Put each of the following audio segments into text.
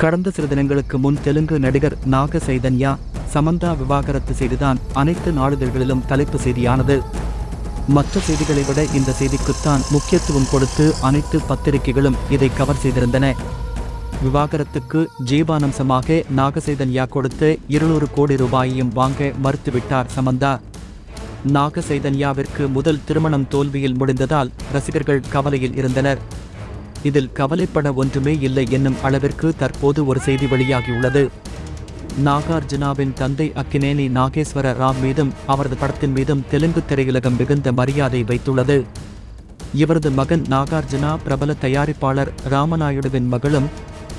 கடந்த சில தினங்களுக்கு முன் தெலுங்கு நடிகர் நாக சைதன்யா சமந்தா விவாகரத்து செய்திதான் அனைத்து நாளிதழ்களிலும் தலைப்பு செய்தியானது. மற்ற செய்திகளை விட இந்த செய்திக்குத்தான் முக்கியத்துவம் கொடுத்து அனைத்து பத்திரிகைகளும் இதை கவர் செய்திருந்தன. விவாகரத்துக்கு ஜீவானம்சமாக நாகசைதன்யா கொடுத்து இருநூறு கோடி ரூபாயையும் வாங்க மறுத்துவிட்டார் சமந்தா. நாகசைதன்யாவிற்கு முதல் திருமணம் தோல்வியில் முடிந்ததால் ரசிகர்கள் கவலையில் இருந்தனர். இதில் கவலைப்பட ஒன்றுமே இல்லை என்னும் அளவிற்கு தற்போது ஒரு செய்தி வெளியாகியுள்ளது. நாகார்ஜுனாவின் தந்தை அக்கினேனி நாகேஸ்வர ராவ் மீதும் அவரது படத்தின் மீதும் தெலுங்கு திரையுலகம் மிகுந்த மரியாதை வைத்துள்ளது. இவரது மகன் நாகார்ஜுனா பிரபல தயாரிப்பாளர் ராமநாயுடுவின் மகளும்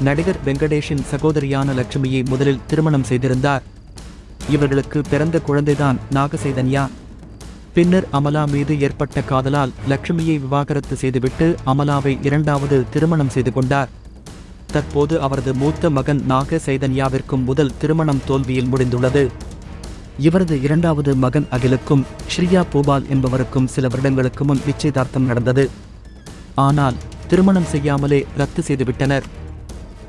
நடிகர் வெங்கடேஷின் சகோதரியான லட்சுமியை முதலில் திருமணம் செய்திருந்தார். இவர்களுக்கு பிறந்த குழந்தைதான் நாகசைதன்யா. பின்னர் அமலா மீது ஏற்பட்ட காதலால் லட்சுமியை விவாகரத்து செய்துவிட்டு அமலாவை இரண்டாவது திருமணம் செய்து கொண்டார். தற்போது அவரது மூத்த மகன் நாக சைதன்யாவிற்கும் முதல் திருமணம் தோல்வியில் முடிந்துள்ளது. இவரது இரண்டாவது மகன் அகிலுக்கும் ஸ்ரீயா பூபால் என்பவருக்கும் சில வருடங்களுக்கு முன் நிச்சயதார்த்தம் நடந்தது. ஆனால் திருமணம் செய்யாமலே ரத்து செய்துவிட்டனர்.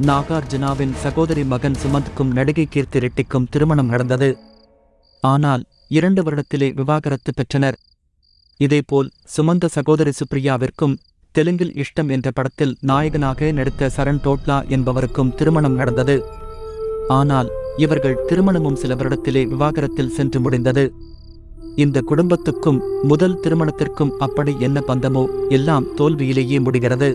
நாகார்ஜுனாவின் சகோதரி மகன் சுமந்த்க்கும் நடிகை கீர்த்தி ரெட்டிக்கும் திருமணம் நடந்தது. ஆனால் இரண்டு வருடத்திலே விவாகரத்து பெற்றனர். இதேபோல் சுமந்த சகோதரி சுப்ரியாவிற்கும் தெலுங்கில் இஷ்டம் என்ற படத்தில் நாயகனாக நடித்த சரண் டோட்லா என்பவருக்கும் திருமணம் நடந்தது. ஆனால் இவர்கள் திருமணமும் சில வருடத்திலே விவாகரத்தில் சென்று முடிந்தது. இந்த குடும்பத்துக்கும் முதல் திருமணத்திற்கும் அப்படி என்ன பந்தமோ எல்லாம் தோல்வியிலேயே முடிகிறது.